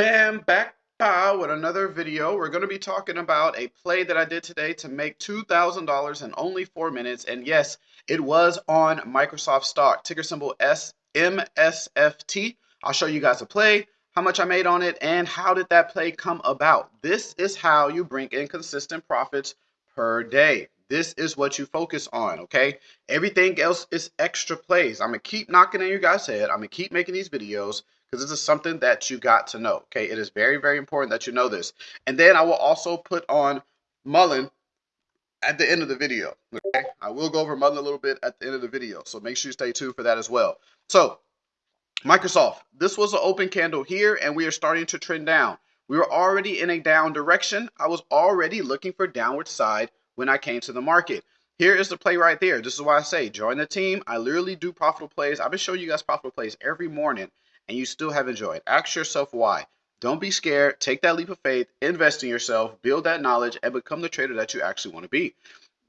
bam, back with another video. We're going to be talking about a play that I did today to make $2,000 in only four minutes. And yes, it was on Microsoft stock, ticker symbol SMSFT. I'll show you guys a play, how much I made on it, and how did that play come about. This is how you bring in consistent profits per day. This is what you focus on, okay? Everything else is extra plays. I'm going to keep knocking in your guys' head. I'm going to keep making these videos because this is something that you got to know, okay? It is very, very important that you know this. And then I will also put on Mullen at the end of the video, okay? I will go over Mullen a little bit at the end of the video, so make sure you stay tuned for that as well. So, Microsoft, this was an open candle here, and we are starting to trend down. We were already in a down direction. I was already looking for downward side when I came to the market. Here is the play right there. This is why I say join the team. I literally do profitable plays. I've been showing you guys profitable plays every morning and you still haven't joined. Ask yourself why. Don't be scared. Take that leap of faith, invest in yourself, build that knowledge, and become the trader that you actually want to be.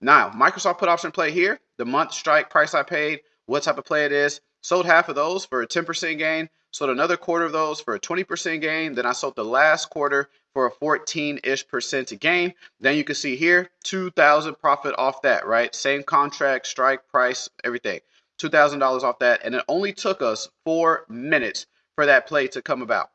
Now, Microsoft put option play here, the month strike price I paid, what type of play it is. Sold half of those for a 10% gain, sold another quarter of those for a 20% gain. Then I sold the last quarter for a 14-ish percent gain. Then you can see here, 2,000 profit off that, right? Same contract, strike price, everything. $2,000 off that. And it only took us four minutes for that play to come about.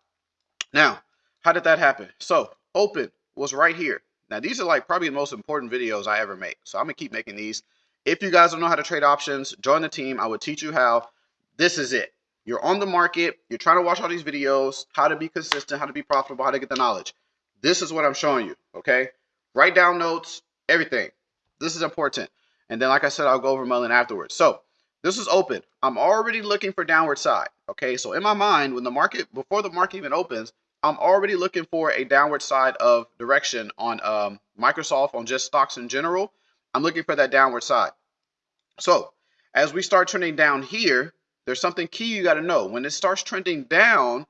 Now, how did that happen? So open was right here. Now, these are like probably the most important videos I ever make. So I'm going to keep making these. If you guys don't know how to trade options, join the team. I will teach you how. This is it. You're on the market. You're trying to watch all these videos, how to be consistent, how to be profitable, how to get the knowledge. This is what I'm showing you, okay? Write down notes, everything. This is important. And then, like I said, I'll go over Mullen afterwards. So this is open. I'm already looking for downward side, okay? So in my mind, when the market, before the market even opens, I'm already looking for a downward side of direction on um, Microsoft, on just stocks in general. I'm looking for that downward side. So as we start trending down here, there's something key you got to know. When it starts trending down,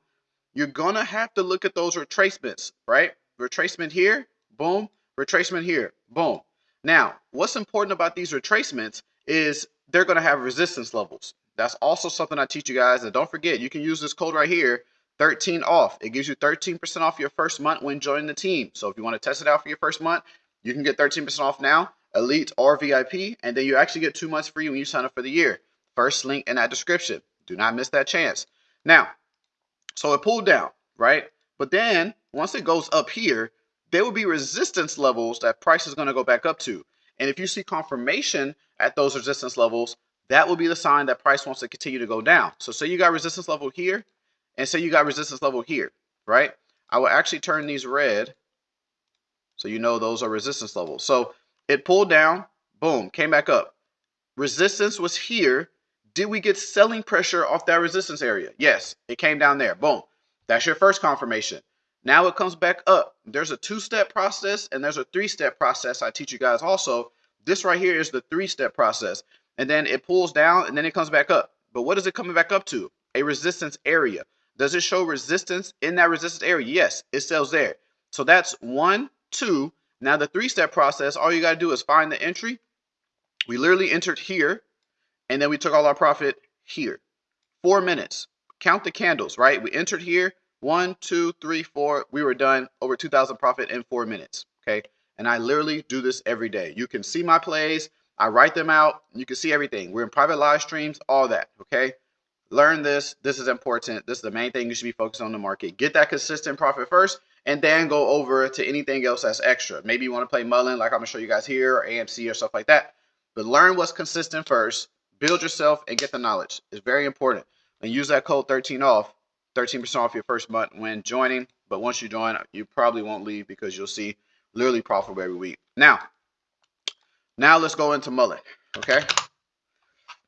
you're going to have to look at those retracements, right? Retracement here, boom. Retracement here, boom. Now, what's important about these retracements is they're going to have resistance levels. That's also something I teach you guys. And don't forget, you can use this code right here, 13 off. It gives you 13% off your first month when joining the team. So if you want to test it out for your first month, you can get 13% off now, Elite or VIP, and then you actually get two months free when you sign up for the year. First link in that description. Do not miss that chance. Now, so it pulled down, right? But then once it goes up here, there will be resistance levels that price is going to go back up to. And if you see confirmation at those resistance levels, that will be the sign that price wants to continue to go down. So say you got resistance level here and say you got resistance level here, right? I will actually turn these red so you know those are resistance levels. So it pulled down, boom, came back up. Resistance was here did we get selling pressure off that resistance area? Yes, it came down there. Boom. That's your first confirmation. Now it comes back up. There's a two-step process and there's a three-step process I teach you guys also. This right here is the three-step process. And then it pulls down and then it comes back up. But what is it coming back up to? A resistance area. Does it show resistance in that resistance area? Yes, it sells there. So that's one, two. Now the three-step process, all you got to do is find the entry. We literally entered here and then we took all our profit here. Four minutes. Count the candles, right? We entered here. One, two, three, four. We were done over 2,000 profit in four minutes. Okay. And I literally do this every day. You can see my plays. I write them out. You can see everything. We're in private live streams, all that. Okay. Learn this. This is important. This is the main thing you should be focused on the market. Get that consistent profit first and then go over to anything else that's extra. Maybe you want to play Mullen, like I'm going to show you guys here, or AMC or stuff like that. But learn what's consistent first build yourself and get the knowledge. It's very important. And use that code 13 off, 13% off your first month when joining. But once you join, you probably won't leave because you'll see literally profitable every week. Now, now let's go into Mullen. Okay.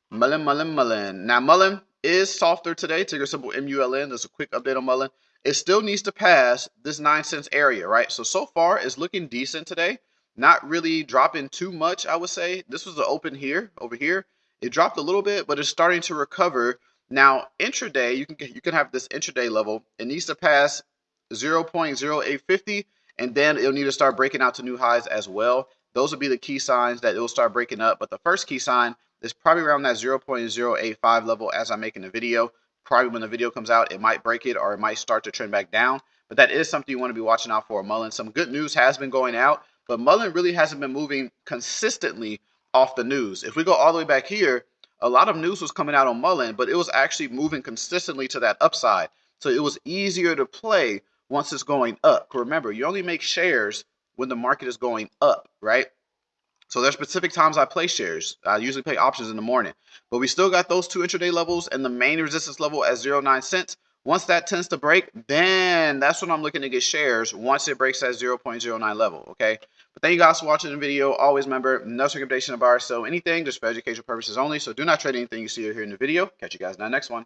Mullen, Mullen, Mullen. Now Mullen is softer today. Ticker symbol M-U-L-N. There's a quick update on Mullen. It still needs to pass this nine cents area, right? So so far it's looking decent today. Not really dropping too much, I would say. This was the open here, over here. It dropped a little bit, but it's starting to recover. Now, intraday, you can you can have this intraday level. It needs to pass 0.0850, and then it'll need to start breaking out to new highs as well. Those will be the key signs that it will start breaking up. But the first key sign is probably around that 0.085 level as I'm making the video. probably when the video comes out, it might break it or it might start to trend back down. But that is something you want to be watching out for. Mullen, some good news has been going out, but Mullen really hasn't been moving consistently off the news. If we go all the way back here, a lot of news was coming out on Mullen, but it was actually moving consistently to that upside. So it was easier to play once it's going up. Remember, you only make shares when the market is going up, right? So there's specific times I play shares. I usually play options in the morning. But we still got those two intraday levels and the main resistance level at 09 cents. Once that tends to break, then that's when I'm looking to get shares once it breaks that 0.09 level, okay? But thank you guys for watching the video. Always remember, no recommendation of ours. So anything just for educational purposes only. So do not trade anything you see or hear in the video. Catch you guys in the next one.